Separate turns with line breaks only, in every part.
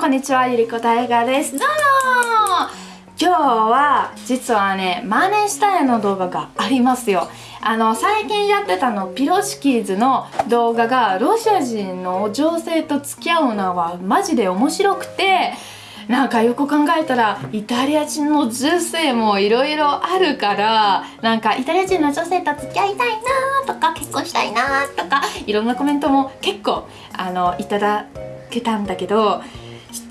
こんにちはゆりこ大河です。どうも今日は実はね真似したいの動画がありますよ。あの最近やってたのピロシキーズの動画がロシア人の女性と付き合うのはマジで面白くてなんかよく考えたらイタリア人の女性もいろいろあるからなんかイタリア人の女性と付き合いたいなとか結婚したいなとかいろんなコメントも結構あのいただけたんだけど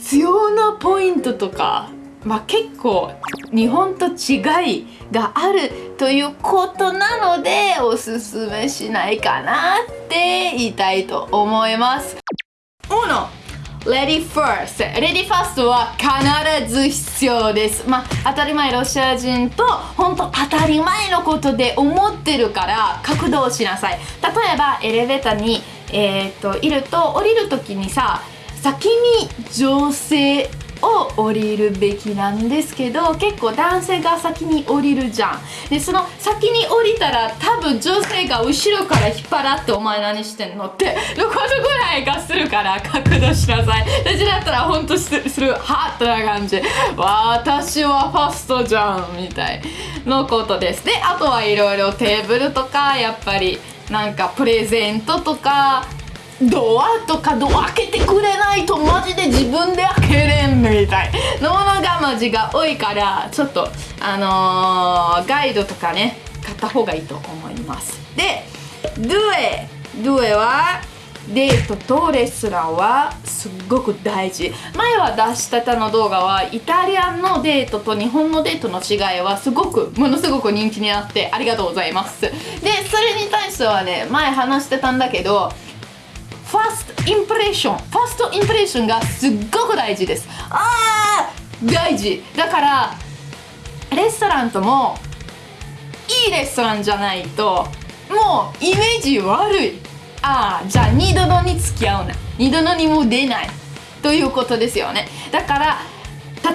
必要なポイントとかまあ、結構日本と違いがあるということなのでおすすめしないかなって言いたいと思います。1 Ready first. Ready first は必ず必要です。まあ当たり前ロシア人と本当当たり前のことで思ってるから格動しなさい。例えばエレベーターに、えー、っといると降りる時にさ先に女性を降りるべきなんですけど結構男性が先に降りるじゃん。でその先に降りたら多分女性が後ろから引っ張らってお前何してんのってどこどぐらいがするから角度しなさい。私だったらほんとするハッとな感じ私はファストじゃんみたいのことです。であとはいろいろテーブルとかやっぱりなんかプレゼントとかドアとかドア開けてくれないとマジで自分で開けれんみたい。のものがマジが多いからちょっとあのー、ガイドとかね買った方がいいと思います。でドゥエドゥエはデートとレストランはすっごく大事。前は出したたの動画はイタリアンのデートと日本のデートの違いはすごくものすごく人気になってありがとうございます。でそれに対してはね前話してたんだけどファーストインプレッションファーストインプレッションがすっごく大事です。あー大事。だからレストランともいいレストランじゃないともうイメージ悪い。ああじゃあ二度のに付き合うな。二度のにも出ない。ということですよね。だから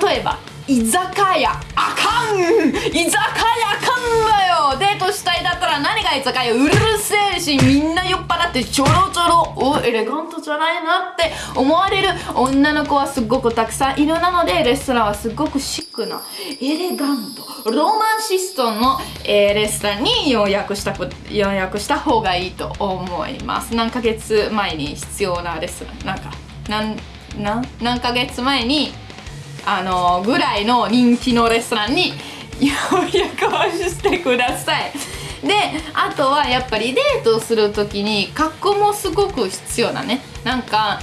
例えば居酒屋あかん。居酒屋あかんわよ。デートしたいだったら何が居酒屋うるせえしみんな酔っ払ってちょろちょろおエレガントじゃないなって。思われる女の子はすっごくたくさんいるなのでレストランはすっごくシックなエレガントロマンシストの、えー、レストランに予約した予約した方がいいと思います。何ヶ月前に必要なレストラン？なんか何何ヶ月前にあのぐらいの人気のレストランに予約をしてください。であとはやっぱりデートする時に格好もすごく必要だね。なんか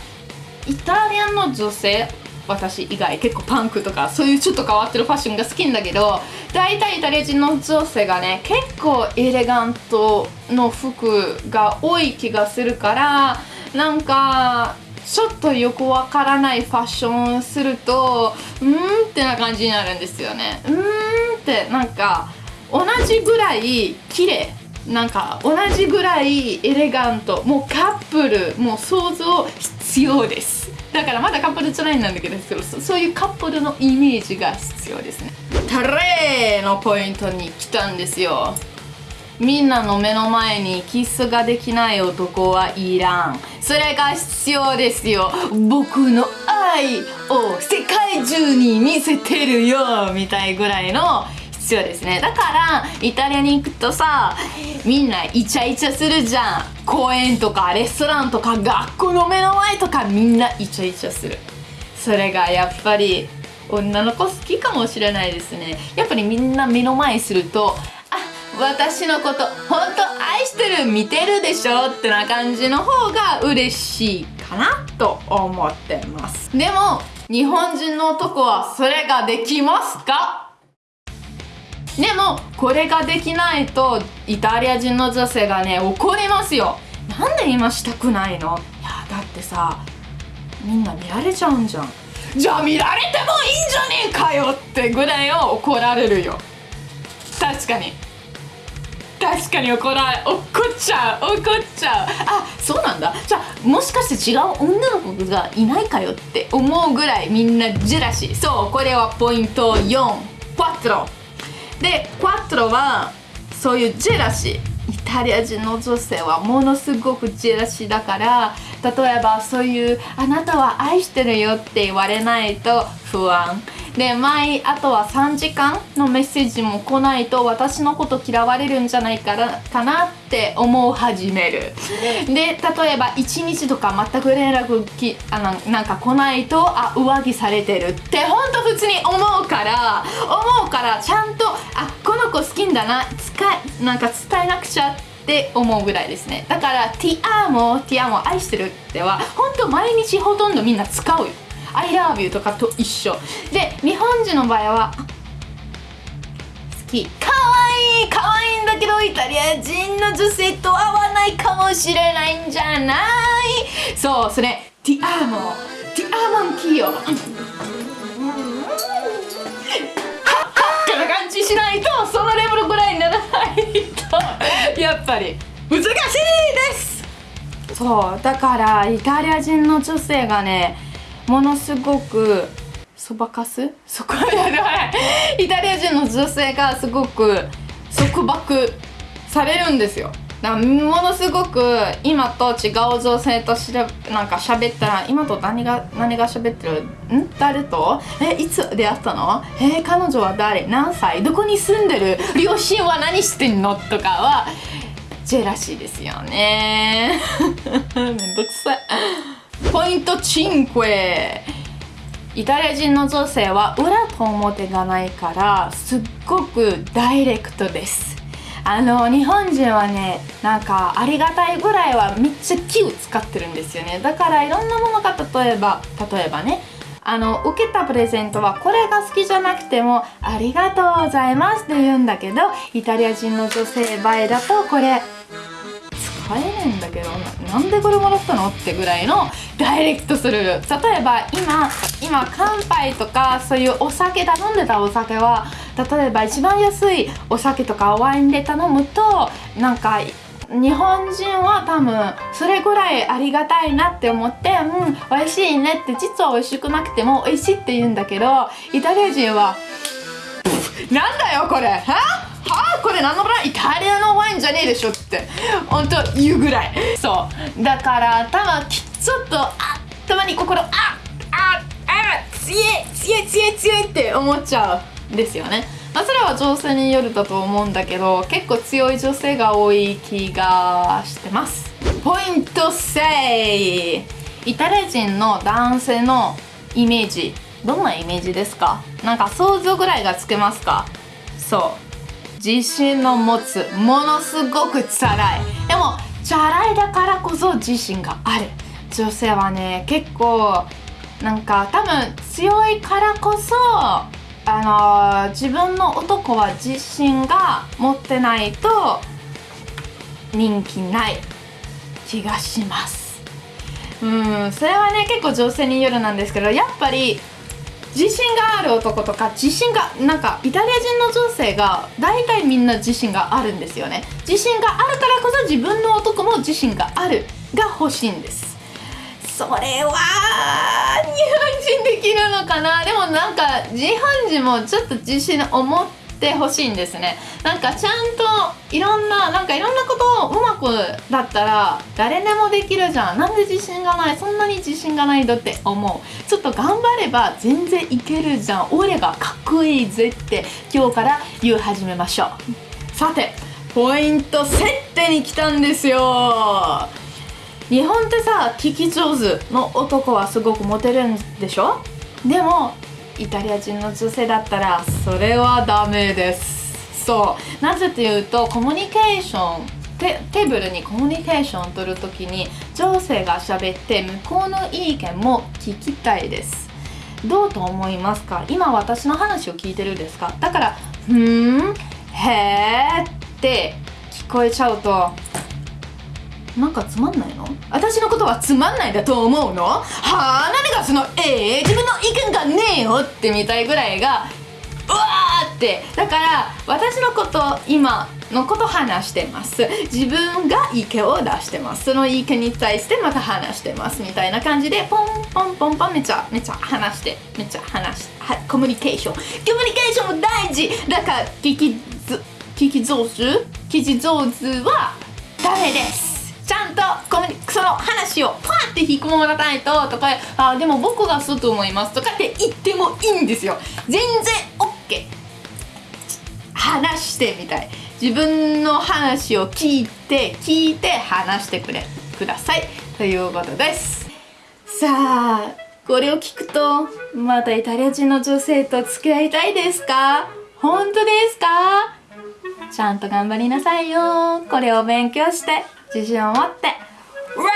イタリアンの女性私以外結構パンクとかそういうちょっと変わってるファッションが好きんだけど大体イタリア人の女性がね結構エレガントの服が多い気がするからなんかちょっとよくわからないファッションするとうーんってな感じになるんですよね。うーんってなんか同じぐらい綺麗。なんか同じぐらいエレガント。もうカップルもう想像必要です。だからまだカップルじゃないんだけどそういうカップルのイメージが必要ですね。タレのポイントに来たんですよ。みんなの目の前にキスができない男はいらん。それが必要ですよ。僕の愛を世界中に見せてるよみたいぐらいの必要ですね。だからイタリアに行くとさみんなイチャイチャするじゃん。公園とかレストランとか学校の目の前とかみんなイチャイチャする。それがやっぱり女の子好きかもしれないですね。やっぱりみんな目の前すると私のこと本当愛してる見てるでしょってな感じの方が嬉しいかなと思ってます。でも日本人の男はそれができますか？でもこれができないとイタリア人の女性がね怒りますよ。なんで今したくないの？いやだってさみんな見られちゃうんじゃん。じゃあ見られてもいいんじゃねえかよってぐらいを怒られるよ。確かに。確かに怒ら怒っちゃう怒っちゃう。あそうなんだ。じゃあもしかして違う女の子がいないかよって思うぐらいみんなジェラシー。そうこれはポイント4クワットロでクワットロはそういうジェラシー。イタリア人の女性はものすごくジェラシーだから例えばそういう「あなたは愛してるよ」って言われないと不安。で毎あとは3時間のメッセージも来ないと私のこと嫌われるんじゃないかなかなって思う始める。で例えば1日とか全く連絡きあのなんか来ないとあ浮気されてるって本当普通に思うから思うからちゃんとあこの子好きんだな使いなんか伝えなくちゃって思うぐらいですね。だから「ティアーモティアーモ愛してる」っては本当毎日ほとんどみんな使うよ I love you とかと一緒。で日本人の場合は好き。かわいいかわいいんだけどイタリア人の女性と合わないかもしれないんじゃない。そうそれティアーモティアーモンキヨ感じしないとそのレベルぐらいにならないと。やっぱり難しいです。そうだからイタリア人の女性がねものすごくそばかす？そこ？イタリア人の女性がすごく束縛されるんですよ。だからものすごく今と違う女性としらなんか喋ったら今と何が何が喋ってる？ん？誰と？えいつ出会ったの？え彼女は誰？何歳？どこに住んでる？両親は何してんの？とかはジェラシーですよね。めんどくさい。ポイント5イタリア人の女性は裏と表がないからすっごくダイレクトです。あの日本人はねなんかありがたいぐらいはめっちゃ気を使ってるんですよね。だからいろんなものが例えば例えばねあの受けたプレゼントはこれが好きじゃなくてもありがとうございますって言うんだけどイタリア人の女性場合だとこれ使えねえんだけどなんでこれもらったのってぐらいのダイレクトする。例えば今今乾杯とかそういうお酒頼んでたお酒は例えば一番安いお酒とかワインで頼むとなんか日本人は多分それぐらいありがたいなって思ってうん美味しいねって実は美味しくなくても美味しいって言うんだけどイタリア人はなんだよこれは？はあこれ何のブランイタリアのワインじゃねえでしょって。本当言うぐらい。そう。だから多分ちょっとあたまに心あああ強い強い強い強いって思っちゃうんですよね。まあ、それは女性によるだと思うんだけど結構強い女性が多い気がしてます。ポイント3イタリア人の男性のイメージ。どんなイメージですか？なんか想像ぐらいがつけますか？そう。自信の持つものすごくチャラい。でもチャラいだからこそ自信がある。女性はね結構なんか多分強いからこそあの自分の男は自信が持ってないと人気ない気がします。うんそれはね結構女性によるなんですけどやっぱり自信がある男とか自信がなんかイタリア人の女性が大体みんな自信があるんですよね。自信があるからこそ自分の男も自信があるが欲しいんです。それは日本人できるのかな？でもなんか日本人もちょっと自信を持ってほしいんですね。なんかちゃんといろんななんかいろんなことをうまくだったら誰でもできるじゃん。なんで自信がない？そんなに自信がないんだって思う。ちょっと頑張れば全然いけるじゃん。俺がかっこいいぜって今日から言う始めましょう。さてポイント設定に来たんですよ。日本ってさ聞き上手の男はすごくモテるんでしょ？でもイタリア人の女性だったらそれはダメです。そう。なぜというとコミュニケーションテテーブルにコミュニケーションを取るときに女性が喋って向こうの意見も聞きたいです。どうと思いますか？今私の話を聞いてるんですか？だから「ふーんへー」って聞こえちゃうと。なんかつまんないの？私のことはつまんないだと思うの？はあ何がそのええー、自分の意見がねえよってみたいぐらいがうわーって。だから私のこと今のこと話してます。自分が意見を出してます。その意見に対してまた話してますみたいな感じでポンポンポンポンめちゃめちゃ話してめちゃ話してコミュニケーションコミュニケーションも大事。だから聞きず聞聞き上手？聞き上手はダメです。ちゃんとコミその話をパーって引っ込まないととかあでも僕がそうと思いますとかって言ってもいいんですよ。全然 OK 話してみたい。自分の話を聞いて聞いて話してくれ。ください。ということです。さあこれを聞くとまたイタリア人の女性と付き合いたいですか？本当ですか？ちゃんと頑張りなさいよ。これを勉強して。自信を持ってうわ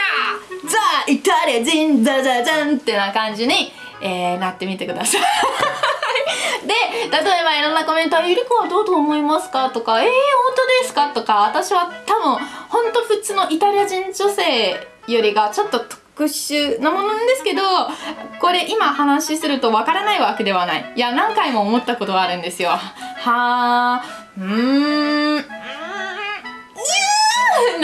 ーザ・イタリア人ザザザンってな感じに、えー、なってみてください で例えばいろんなコメント「ゆり子はどうと思いますか?」とか「えー、本当ですか?」とか私は多分本当普通のイタリア人女性よりがちょっと特殊なものなんですけどこれ今話するとわからないわけではないいや何回も思ったことはあるんですよはあうーん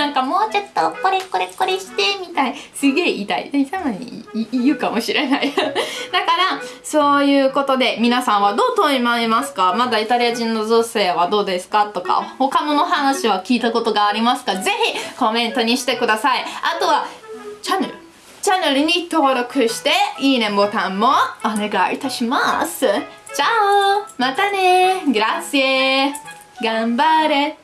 なんかもうちょっとこれこれこれしてみたい。すげえ痛い。たまに言うかもしれない。だからそういうことで皆さんはどうと思いますか？まだイタリア人の女性はどうですか？とか他の話は聞いたことがありますか？ぜひコメントにしてください。あとはチャンネル。チャンネルに登録していいねボタンもお願いいたします。じゃあまたね。グラッシエ頑張れ。